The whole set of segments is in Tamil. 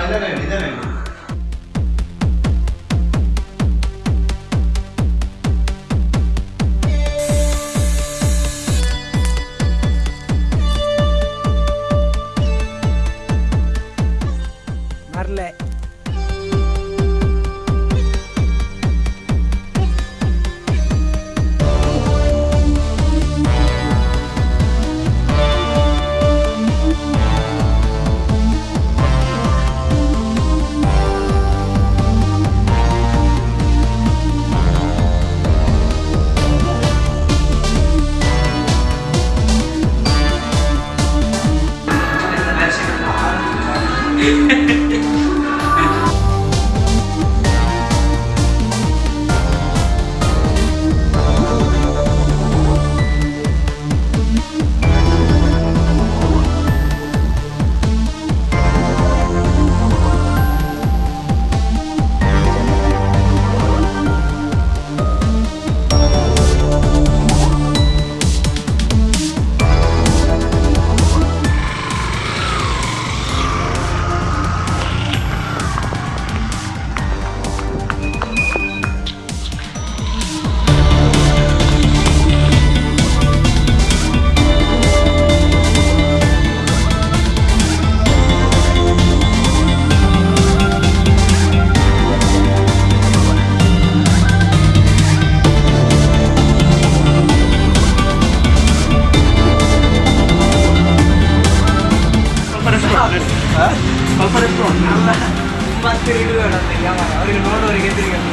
इधर है इधर है Bye. படைப்போம் நல்லா பத்து வீடு வேணும். அந்த வியாபாரம் அவருக்கு நோடு ஒரு கேட்டிருக்கேன்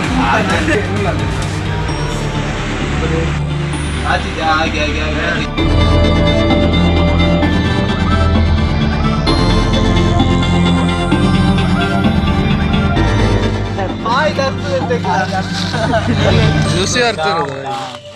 ಬಾಯಿ ತರ್ತದೆ ಲೂಸಿ ತರ್ತದೆ